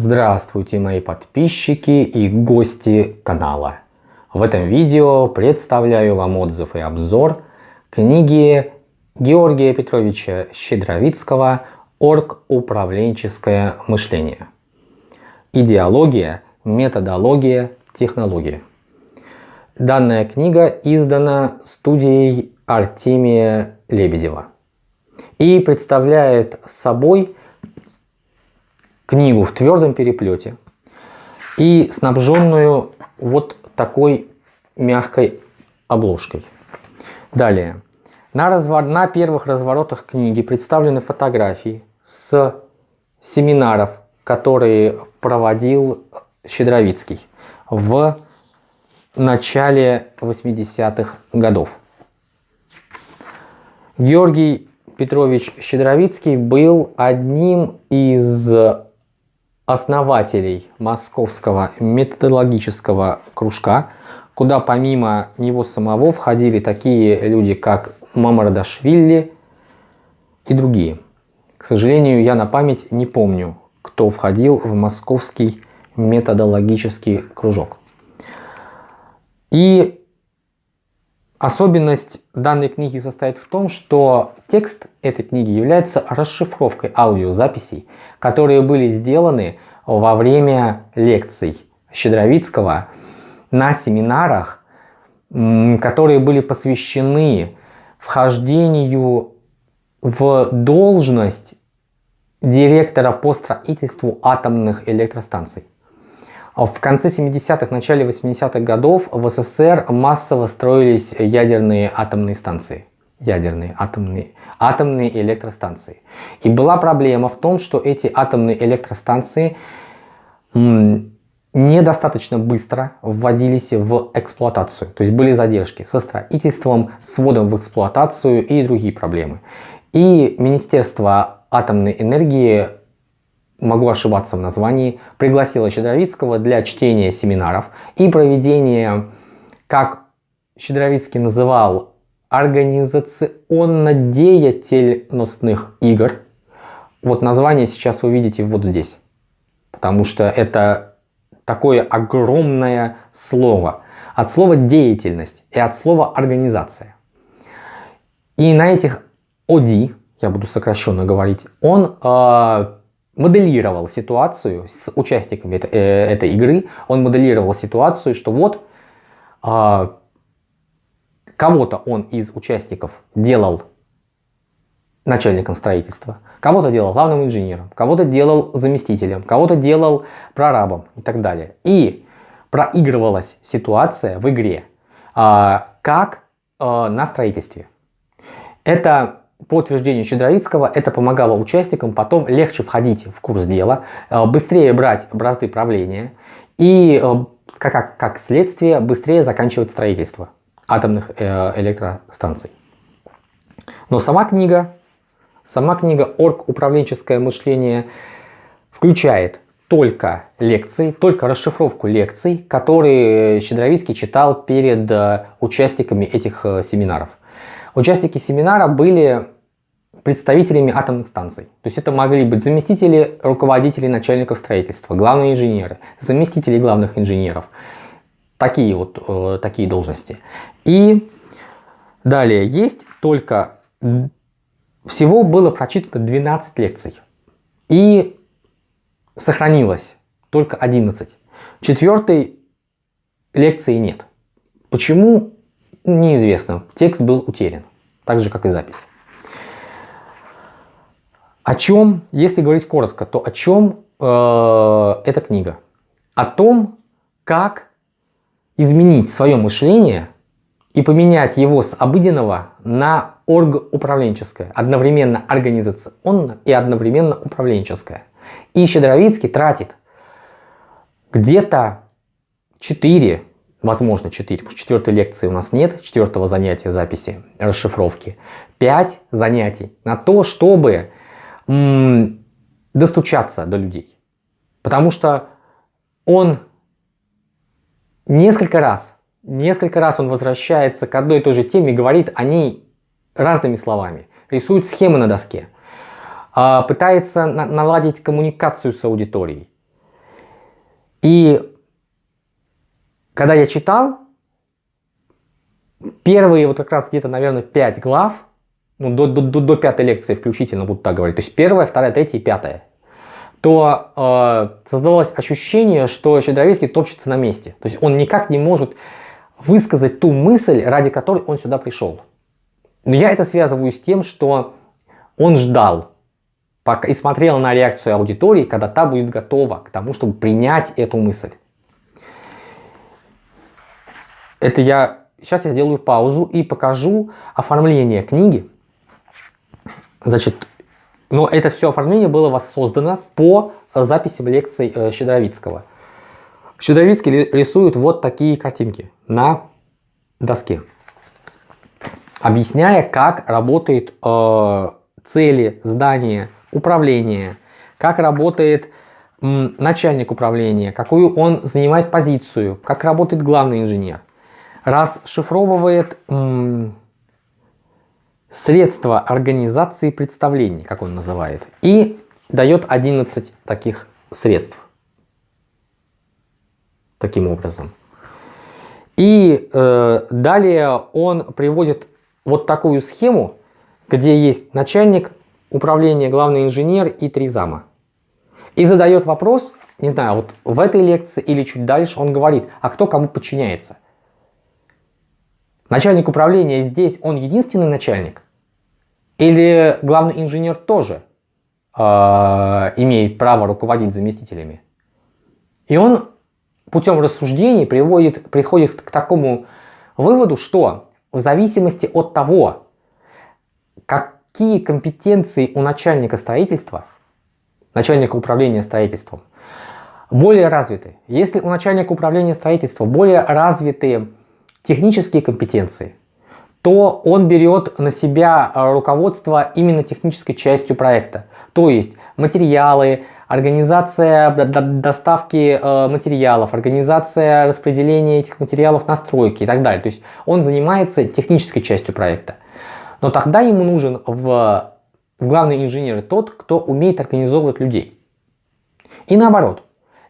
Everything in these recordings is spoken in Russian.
Здравствуйте мои подписчики и гости канала. В этом видео представляю вам отзыв и обзор книги Георгия Петровича Щедровицкого «Орг-управленческое мышление. Идеология, методология, технология». Данная книга издана студией Артемия Лебедева и представляет собой книгу в твердом переплете и снабженную вот такой мягкой обложкой. Далее. На, развор... на первых разворотах книги представлены фотографии с семинаров, которые проводил Щедровицкий в начале 80-х годов. Георгий Петрович Щедровицкий был одним из основателей Московского методологического кружка, куда помимо него самого входили такие люди, как Мамардашвили и другие. К сожалению, я на память не помню, кто входил в Московский методологический кружок. И особенность данной книги состоит в том, что текст этой книги является расшифровкой аудиозаписей, которые были сделаны во время лекций Щедровицкого на семинарах, которые были посвящены вхождению в должность директора по строительству атомных электростанций. В конце 70-х, начале 80-х годов в СССР массово строились ядерные атомные станции ядерные атомные, атомные электростанции. И была проблема в том, что эти атомные электростанции недостаточно быстро вводились в эксплуатацию. То есть были задержки со строительством, с вводом в эксплуатацию и другие проблемы. И Министерство атомной энергии, могу ошибаться в названии, пригласило Щедровицкого для чтения семинаров и проведения, как Щедровицкий называл организационно-деятельностных игр. Вот название сейчас вы видите вот здесь. Потому что это такое огромное слово. От слова деятельность и от слова организация. И на этих ОДИ, я буду сокращенно говорить, он э, моделировал ситуацию с участниками э, этой игры. Он моделировал ситуацию, что вот э, Кого-то он из участников делал начальником строительства, кого-то делал главным инженером, кого-то делал заместителем, кого-то делал прорабом и так далее. И проигрывалась ситуация в игре, а, как а, на строительстве. Это по утверждению Щедровицкого, это помогало участникам потом легче входить в курс дела, а, быстрее брать бразды правления и, как, как следствие, быстрее заканчивать строительство атомных э, электростанций. Но сама книга, сама книга «Орг. Управленческое мышление» включает только лекции, только расшифровку лекций, которые Щедровицкий читал перед э, участниками этих э, семинаров. Участники семинара были представителями атомных станций. То есть это могли быть заместители руководителей начальников строительства, главные инженеры, заместители главных инженеров, Такие вот э, такие должности. И далее есть только... Всего было прочитано 12 лекций. И сохранилось только 11. Четвертой лекции нет. Почему? Неизвестно. Текст был утерян. Так же, как и запись. О чем, если говорить коротко, то о чем э, эта книга? О том, как изменить свое мышление и поменять его с обыденного на оргуправленческое, одновременно организационно и одновременно управленческое. И Щедровицкий тратит где-то 4, возможно 4, потому что четвертой лекции у нас нет, четвертого занятия записи, расшифровки, 5 занятий на то, чтобы достучаться до людей. Потому что он несколько раз, несколько раз он возвращается к одной и той же теме говорит о ней разными словами. Рисует схемы на доске, а, пытается наладить коммуникацию с аудиторией. И когда я читал, первые вот как раз где-то, наверное, 5 глав, ну, до, до, до, до пятой лекции включительно, буду так говорить, то есть первая, вторая, третья и пятая, то э, создавалось ощущение, что Щедровицкий топчется на месте. То есть он никак не может высказать ту мысль, ради которой он сюда пришел. Но я это связываю с тем, что он ждал пока, и смотрел на реакцию аудитории, когда та будет готова к тому, чтобы принять эту мысль. Это я... Сейчас я сделаю паузу и покажу оформление книги. Значит, но это все оформление было воссоздано по записям лекций э, Щедровицкого. Щедровицкий рисует вот такие картинки на доске, объясняя, как работает э, цели, здания, управление, как работает начальник управления, какую он занимает позицию, как работает главный инженер. Расшифровывает средства организации представлений, как он называет, и дает 11 таких средств таким образом. И э, далее он приводит вот такую схему, где есть начальник управления, главный инженер и три зама. И задает вопрос, не знаю, вот в этой лекции или чуть дальше он говорит, а кто кому подчиняется? Начальник управления здесь, он единственный начальник? Или главный инженер тоже э, имеет право руководить заместителями? И он путем рассуждений приводит, приходит к такому выводу, что в зависимости от того, какие компетенции у начальника строительства, начальника управления строительством, более развиты. Если у начальника управления строительства более развитые технические компетенции, то он берет на себя руководство именно технической частью проекта. То есть материалы, организация доставки э, материалов, организация распределения этих материалов на стройки и так далее. То есть он занимается технической частью проекта. Но тогда ему нужен в, в главный инженер тот, кто умеет организовывать людей. И наоборот,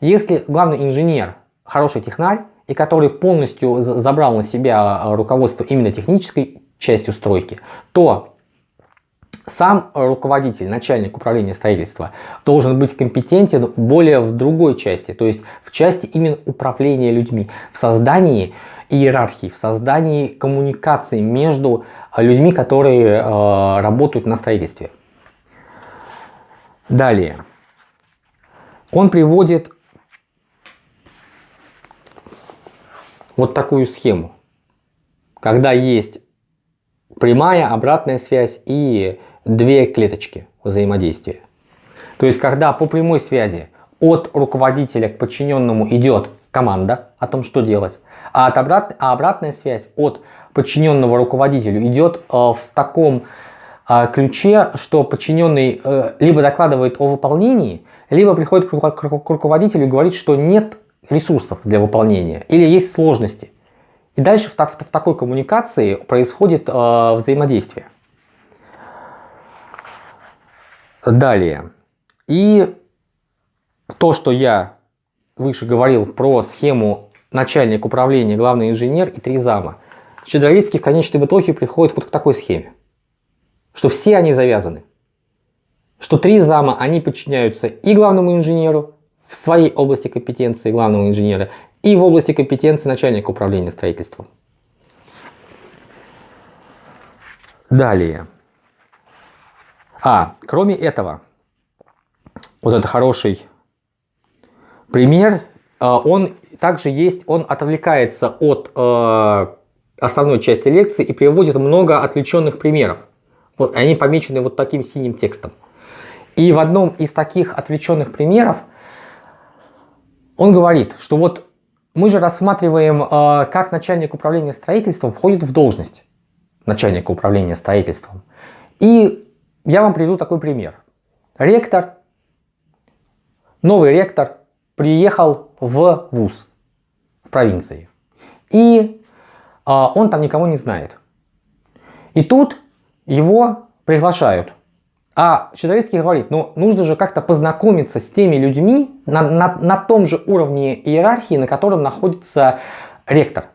если главный инженер хороший технарь, и который полностью забрал на себя руководство именно технической частью стройки, то сам руководитель, начальник управления строительства должен быть компетентен более в другой части, то есть в части именно управления людьми, в создании иерархии, в создании коммуникации между людьми, которые э, работают на строительстве. Далее. Он приводит вот такую схему, когда есть прямая обратная связь и две клеточки взаимодействия. То есть, когда по прямой связи от руководителя к подчиненному идет команда о том, что делать, а, от обрат... а обратная связь от подчиненного руководителю идет э, в таком э, ключе, что подчиненный э, либо докладывает о выполнении, либо приходит к, ру... к руководителю и говорит, что нет ресурсов для выполнения или есть сложности. И дальше в, так, в, такой коммуникации происходит э, взаимодействие. Далее. И то, что я выше говорил про схему начальник управления, главный инженер и три зама. Щедровицкий в конечном итоге приходит вот к такой схеме, что все они завязаны. Что три зама, они подчиняются и главному инженеру в своей области компетенции главного инженера, и в области компетенции начальника управления строительством. Далее. А, кроме этого, вот это хороший пример, э, он также есть, он отвлекается от э, основной части лекции и приводит много отвлеченных примеров. Вот, они помечены вот таким синим текстом. И в одном из таких отвлеченных примеров он говорит, что вот мы же рассматриваем, э, как начальник управления строительством входит в должность начальника управления строительством. И я вам приведу такой пример. Ректор, новый ректор приехал в ВУЗ в провинции. И а, он там никого не знает. И тут его приглашают А Щедровицкий говорит, ну нужно же как-то познакомиться с теми людьми на, на, на том же уровне иерархии, на котором находится ректор.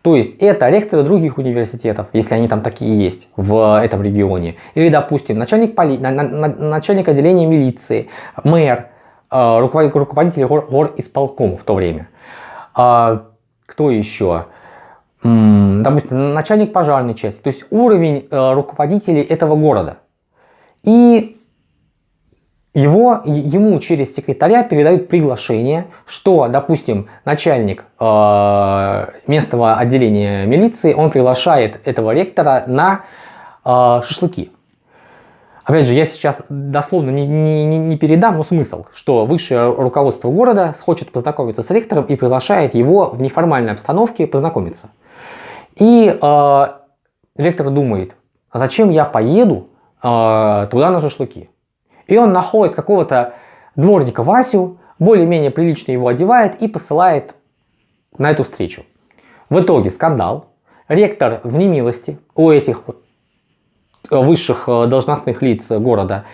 То есть это ректоры других университетов, если они там такие есть в этом регионе. Или, допустим, начальник, поли... начальник отделения милиции, мэр, э, руководитель гор, гор исполкома в то время. А, кто еще? Допустим, начальник пожарной части. То есть уровень э, руководителей этого города. И его, ему через секретаря передают приглашение, что, допустим, начальник э, местного отделения милиции, он приглашает этого ректора на э, шашлыки. Опять же, я сейчас дословно не, не, не передам, но смысл, что высшее руководство города хочет познакомиться с ректором и приглашает его в неформальной обстановке познакомиться. И э, ректор думает, а зачем я поеду э, туда на шашлыки? И он находит какого-то дворника Васю, более-менее прилично его одевает и посылает на эту встречу. В итоге скандал. Ректор в немилости у этих высших э, должностных лиц города.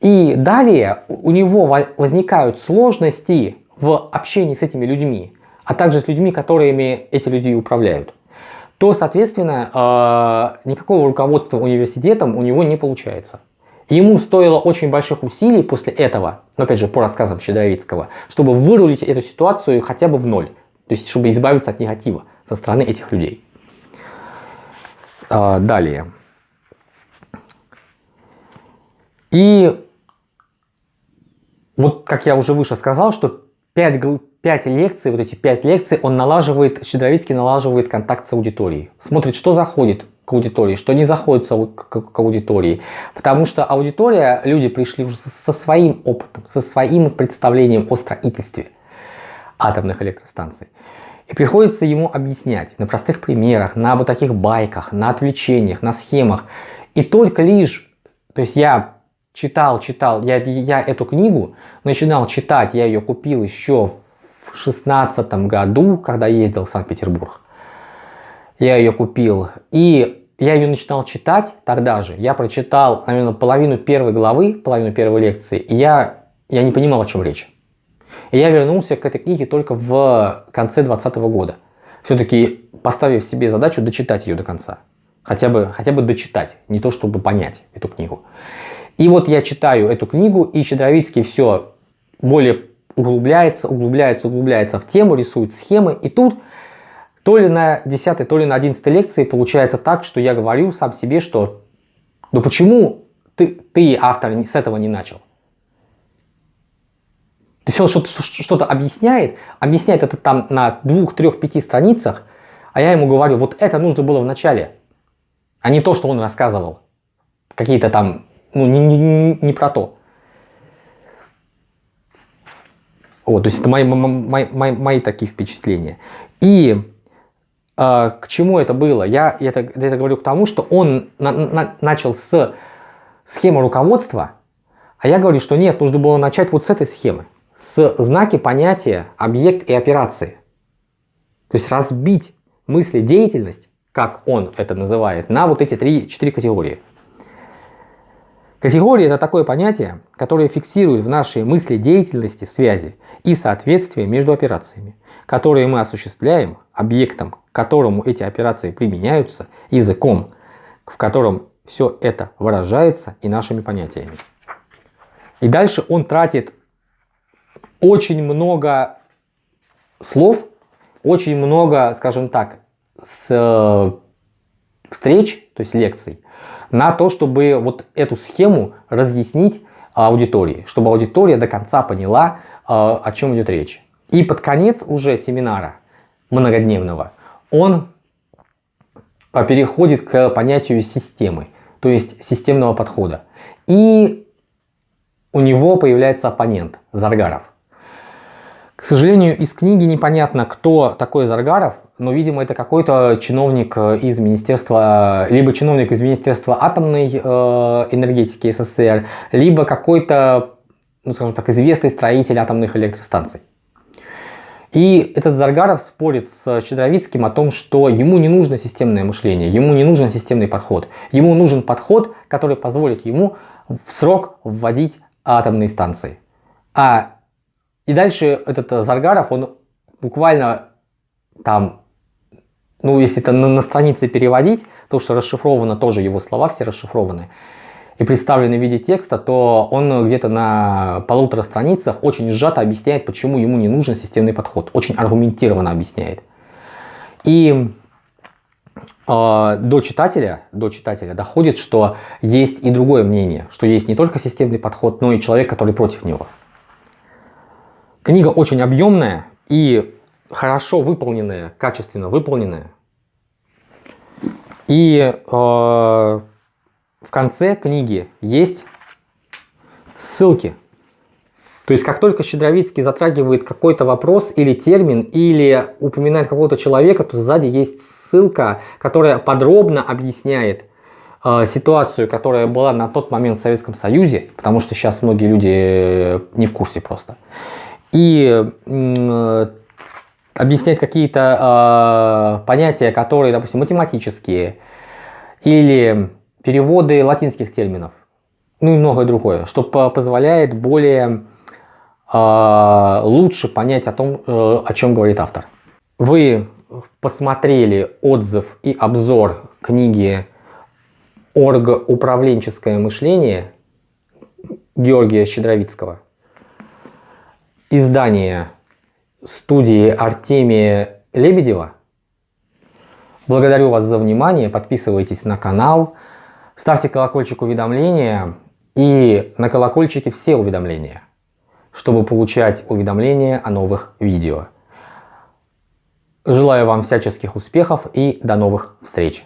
И далее у него возникают сложности в общении с этими людьми, а также с людьми, которыми эти люди управляют. То, соответственно, э, никакого руководства университетом у него не получается. Ему стоило очень больших усилий после этого, но опять же по рассказам Щедровицкого, чтобы вырулить эту ситуацию хотя бы в ноль. То есть, чтобы избавиться от негатива со стороны этих людей. А, далее. И вот как я уже выше сказал, что 5, 5 лекций, вот эти 5 лекций он налаживает, Щедровицкий налаживает контакт с аудиторией. Смотрит, что заходит, к аудитории, что не заходит к аудитории. Потому что аудитория, люди пришли уже со своим опытом, со своим представлением о строительстве атомных электростанций. И приходится ему объяснять на простых примерах, на вот таких байках, на отвлечениях, на схемах. И только лишь, то есть я читал, читал, я, я эту книгу начинал читать, я ее купил еще в шестнадцатом году, когда ездил в Санкт-Петербург. Я ее купил. И я ее начинал читать тогда же. Я прочитал, наверное, половину первой главы, половину первой лекции, и я, я не понимал, о чем речь. И я вернулся к этой книге только в конце 2020 года. Все-таки поставив себе задачу дочитать ее до конца. Хотя бы, хотя бы дочитать, не то чтобы понять эту книгу. И вот я читаю эту книгу, и Щедровицкий все более углубляется, углубляется, углубляется в тему, рисует схемы. И тут то ли на 10, то ли на 11 лекции получается так, что я говорю сам себе, что ну почему ты, ты автор, с этого не начал? То есть он что-то объясняет, объясняет это там на двух, трех, пяти страницах, а я ему говорю, вот это нужно было в начале, а не то, что он рассказывал. Какие-то там, ну, не, не, не про то. Вот, то есть это мои, мои, мои, мои такие впечатления. И а, к чему это было? Я это, это говорю к тому, что он на, на, начал с схемы руководства, а я говорю, что нет, нужно было начать вот с этой схемы. С знаки понятия объект и операции. То есть разбить мысли деятельность, как он это называет, на вот эти три-четыре категории. Категория – это такое понятие, которое фиксирует в нашей мысли деятельности связи и соответствие между операциями, которые мы осуществляем объектом, к которому эти операции применяются, языком, в котором все это выражается и нашими понятиями. И дальше он тратит очень много слов, очень много, скажем так, с э, встреч, то есть лекций, на то, чтобы вот эту схему разъяснить аудитории, чтобы аудитория до конца поняла, э, о чем идет речь. И под конец уже семинара многодневного он а, переходит к понятию системы, то есть системного подхода. И у него появляется оппонент Заргаров. К сожалению, из книги непонятно, кто такой Заргаров, но, видимо, это какой-то чиновник из Министерства, либо чиновник из Министерства атомной э, энергетики СССР, либо какой-то, ну, скажем так, известный строитель атомных электростанций. И этот Заргаров спорит с Щедровицким о том, что ему не нужно системное мышление, ему не нужен системный подход. Ему нужен подход, который позволит ему в срок вводить атомные станции. А и дальше этот Заргаров, он буквально там, ну если это на, на странице переводить, то что расшифровано тоже его слова, все расшифрованы, и представлены в виде текста, то он где-то на полутора страницах очень сжато объясняет, почему ему не нужен системный подход. Очень аргументированно объясняет. И э, до читателя, до читателя доходит, что есть и другое мнение, что есть не только системный подход, но и человек, который против него. Книга очень объемная и хорошо выполненная, качественно выполненная. И э, в конце книги есть ссылки. То есть, как только Щедровицкий затрагивает какой-то вопрос или термин, или упоминает какого-то человека, то сзади есть ссылка, которая подробно объясняет э, ситуацию, которая была на тот момент в Советском Союзе, потому что сейчас многие люди не в курсе просто и э, объяснять какие-то э, понятия, которые, допустим, математические, или переводы латинских терминов, ну и многое другое, что позволяет более э, лучше понять о том, э, о чем говорит автор. Вы посмотрели отзыв и обзор книги «Оргоуправленческое мышление» Георгия Щедровицкого – издание студии Артемия Лебедева. Благодарю вас за внимание, подписывайтесь на канал, ставьте колокольчик уведомления и на колокольчике все уведомления, чтобы получать уведомления о новых видео. Желаю вам всяческих успехов и до новых встреч!